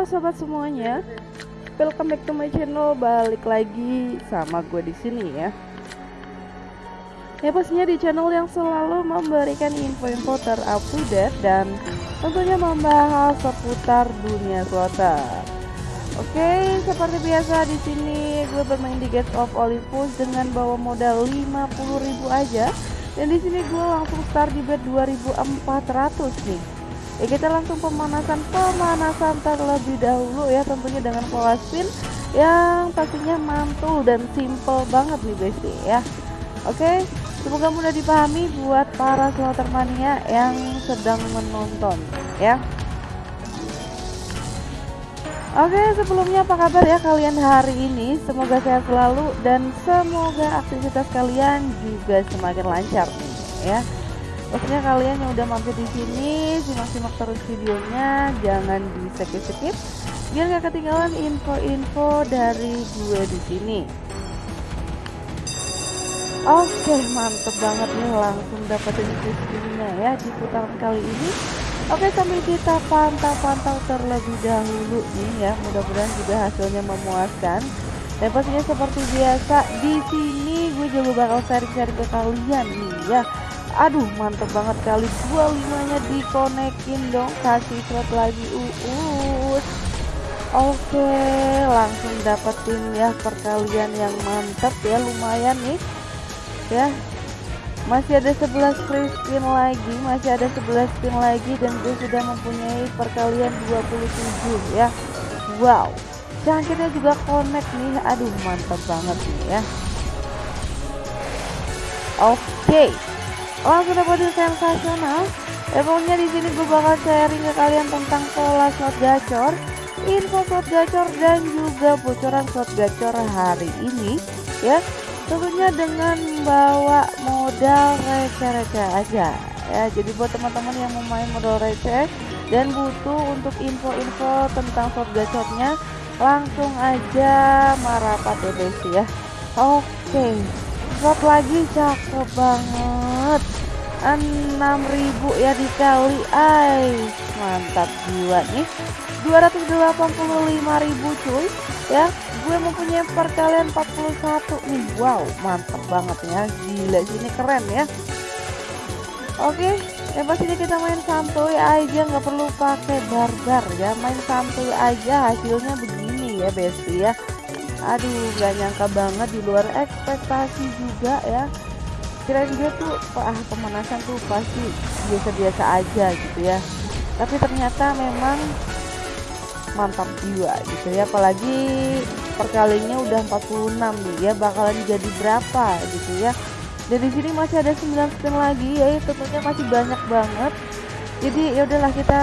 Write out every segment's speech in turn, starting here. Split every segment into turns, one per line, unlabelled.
Halo sobat semuanya, welcome back to my channel. Balik lagi sama gue di sini ya. Ya pastinya di channel yang selalu memberikan info-info terupdate dan tentunya membahas seputar dunia swasta. Oke, seperti biasa di sini gue bermain di Get of Olympus dengan bawa modal 50.000 aja. Dan di sini gue langsung start di bet 2400 nih. Ya kita langsung pemanasan pemanasan terlebih dahulu ya tentunya dengan pola spin yang pastinya mantul dan simple banget nih besti ya. Oke, semoga mudah dipahami buat para slotter mania yang sedang menonton ya. Oke sebelumnya apa kabar ya kalian hari ini Semoga sehat selalu dan semoga aktivitas kalian juga semakin lancar nih ya Maksudnya kalian yang udah mampir di sini simak-simak terus videonya, jangan di skip-skip biar gak ketinggalan info-info dari gue di sini. Oke, mantep banget nih langsung dapetin kristinnya ya di putaran kali ini. Oke, sambil kita pantau-pantau terlebih dahulu nih ya. Mudah-mudahan juga hasilnya memuaskan. Dan pastinya seperti biasa di sini gue juga bakal sharing-sharing ke kalian nih ya aduh mantep banget kali. 25 nya dikonekin dong. Kasih slot lagi uus oke langsung dapetin ya perkalian yang mantep ya. Lumayan nih. Ya. Masih ada 11 free spin lagi masih ada 11 spin lagi dan gue sudah mempunyai perkalian 27 ya. Wow. Cangkirnya juga connect nih. Aduh mantap banget nih ya. Oke. okay langsung dapetin sensasional. Ya pokoknya di sini gue bakal sharing ke kalian tentang pola slot gacor info slot gacor dan juga bocoran slot gacor hari ini ya. Tentunya dengan bawa modal receh-receh aja ya. Jadi buat teman-teman yang mau main modal receh dan butuh untuk info-info tentang slot gacornya langsung aja marapat ya guys ya oke slot lagi cakep banget 6000 ya dikali ay mantap jiwa nih. 285.000 cuy. Ya gue mempunyai perkalian 41 nih. Wow mantap banget ya. Gila sini keren ya. Oke ya pastinya kita main santuy aja nggak perlu pakai barbar ya. Main santuy aja hasilnya begini ya besti ya. Aduh gak nyangka banget di luar ekspektasi juga ya kirain dia tuh ah pemanasan tuh pasti biasa-biasa aja gitu ya. Tapi ternyata memang mantap jiwa gitu ya. Apalagi perkalinya udah 46 nih ya bakalan jadi berapa gitu ya. Dan di sini masih ada 9 spin lagi ya tentunya masih banyak banget. Jadi ya udahlah kita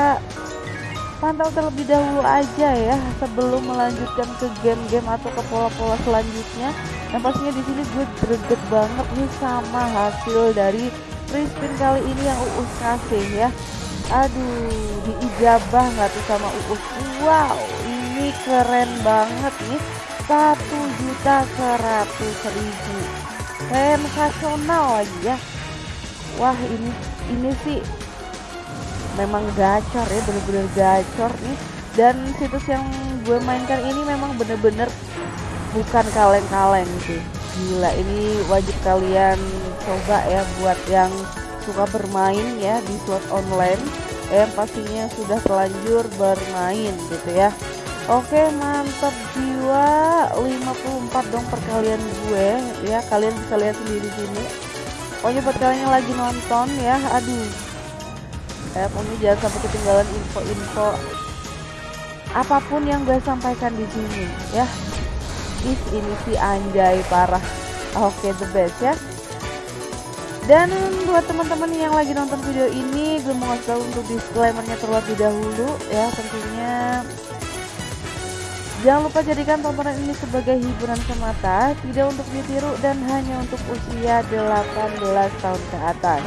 pantau terlebih dahulu aja ya sebelum melanjutkan ke game-game atau ke pola-pola selanjutnya dan pastinya di sini gue greget banget nih sama hasil dari free kali ini yang Uus kasih ya. Aduh diijabah nggak tuh sama Uus? Wow ini keren banget nih. Satu juta seratus ribu. Sensasional lagi ya. Wah ini ini sih memang gacor ya bener-bener gacor nih. Dan situs yang gue mainkan ini memang bener-bener bukan kaleng-kaleng sih. Gila ini wajib kalian coba ya buat yang suka bermain ya di slot online. Yang pastinya sudah terlanjur bermain gitu ya. Oke mantap jiwa. 54 dong perkalian gue. Ya kalian bisa lihat sendiri sini. Pokoknya buat kalian yang lagi nonton ya aduh. Ya pokoknya jangan sampai ketinggalan info-info apa pun yang gue sampaikan di sini ya is ini sih anjay parah. Oke okay, the best ya. Dan buat teman-teman yang lagi nonton video ini gue mau ngasih tahu untuk disclaimernya terlebih dahulu ya tentunya. Jangan lupa jadikan tontonan ini sebagai hiburan semata, tidak untuk ditiru dan hanya untuk usia 18 tahun ke atas.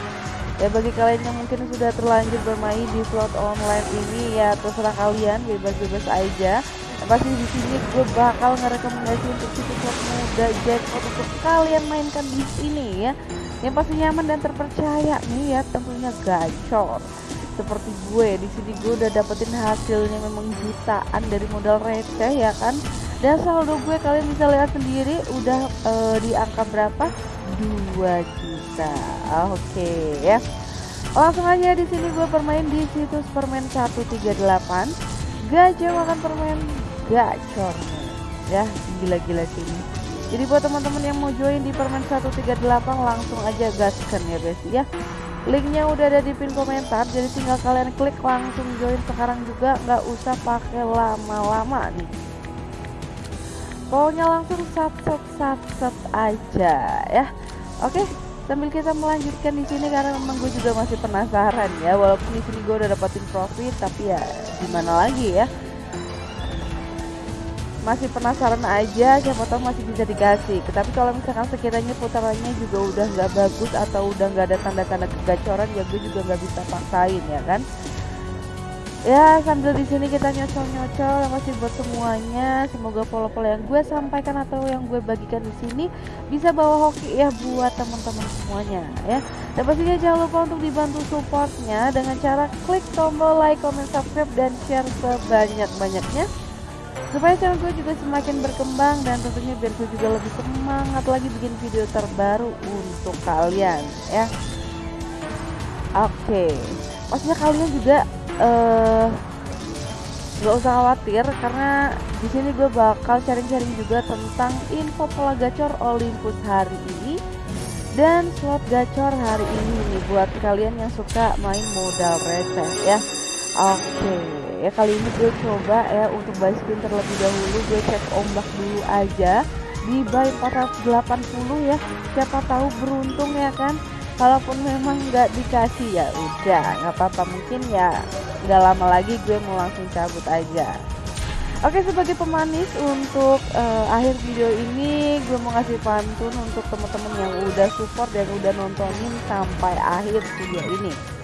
Ya bagi kalian yang mungkin sudah terlanjur bermain di slot online ini ya terserah kalian bebas-bebas aja pasti di sini gue bakal ngerekomendasi untuk situs muda jackpot untuk kalian mainkan di sini ya. Yang pasti nyaman dan terpercaya nih ya tentunya gacor. Seperti gue di sini gue udah dapetin hasilnya memang jutaan dari modal receh ya kan. Dan saldo gue kalian bisa lihat sendiri udah uh, di angka berapa? 2 juta. Oke okay, ya. Langsung aja di sini gue bermain di situs permen 138 gajah makan permen gacor ya gila-gila sini jadi buat teman-teman yang mau join di permen 138 langsung aja gaskan ya besti ya. Linknya udah ada di pin komentar jadi tinggal kalian klik langsung join sekarang juga. Nggak usah pakai lama-lama nih. Pokoknya langsung sat sat sat sat aja ya. Oke sambil kita melanjutkan di sini karena memang gue juga masih penasaran ya walaupun di sini gue udah dapetin profit tapi ya gimana lagi ya masih penasaran aja siapa tahu masih bisa dikasih. Tapi kalau misalkan sekiranya putarannya juga udah nggak bagus atau udah nggak ada tanda-tanda kegacoran ya gue juga nggak bisa paksain ya kan? Ya sambil di sini kita nyocol-nyocol yang masih buat semuanya. Semoga pola-pola yang gue sampaikan atau yang gue bagikan di sini bisa bawa hoki ya buat teman-teman semuanya ya. Dan pastinya jangan lupa untuk dibantu supportnya dengan cara klik tombol like, comment, subscribe dan share sebanyak-banyaknya supaya channel gue juga semakin berkembang dan tentunya biar gue juga lebih semangat lagi bikin video terbaru untuk kalian ya. Oke. Maksudnya kalian juga uh, nggak usah khawatir karena di sini gue bakal sharing-sharing juga tentang info pola gacor Olympus hari ini dan slot gacor hari ini nih buat kalian yang suka main modal receh ya. Oke. okay ya. Kali ini gue coba ya untuk buy spin terlebih dahulu. Gue cek ombak dulu aja. Di buy 480 ya. Siapa tahu beruntung ya kan? Kalaupun memang nggak dikasih ya udah. Nggak apa-apa. Mungkin ya nggak lama lagi gue mau langsung cabut aja. Oke sebagai pemanis untuk uh, akhir video ini gue mau ngasih pantun untuk teman-teman yang udah support dan udah nontonin sampai akhir video ini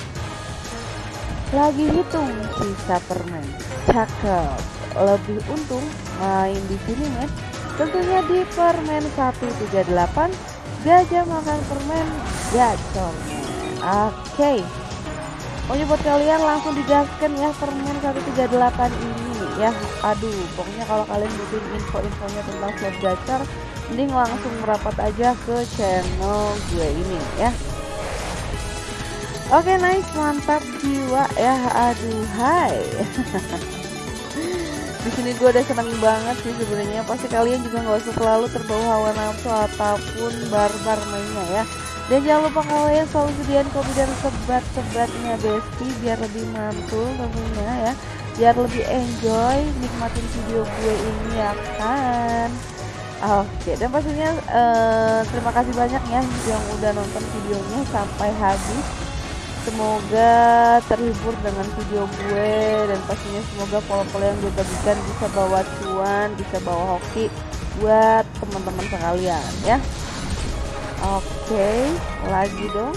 lagi hitung sisa permen cakep. Lebih untung main di sini men. Tentunya di permen 138 gajah makan permen gacor oke. Okay. pokoknya buat kalian langsung digaskan ya permen 138 ini ya. Aduh pokoknya kalau kalian butuh info-infonya tentang slot gacor mending langsung merapat aja ke channel gue ini ya. Oke okay, nice mantap jiwa ya aduh hai. Di sini gue udah seneng banget sih sebenarnya. Pasti kalian juga nggak usah selalu terbawa hawa nafsu ataupun barbar mainnya ya. Dan jangan lupa kalian selalu sediain kopi dan sebat-sebatnya besti biar lebih mantul tentunya ya. Biar lebih enjoy nikmatin video gue ini ya kan? Oke, dan pastinya uh, terima kasih banyak ya yang udah nonton videonya sampai habis semoga terhibur dengan video gue dan pastinya semoga pola-pola yang gue bagikan bisa bawa cuan bisa bawa hoki buat teman-teman sekalian ya. Oke lagi dong.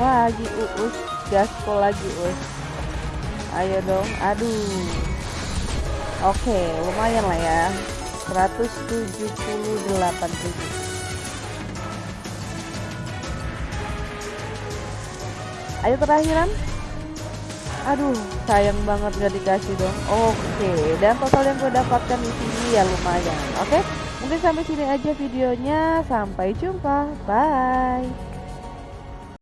Lagi uus. Gaspol lagi us ayo dong aduh. Oke lumayan lah ya 178 ribu ayo terakhiran. Aduh sayang banget gak dikasih dong. Oke dan total yang gue dapatkan di sini ya lumayan oke? Mungkin sampai sini aja videonya. Sampai jumpa. Bye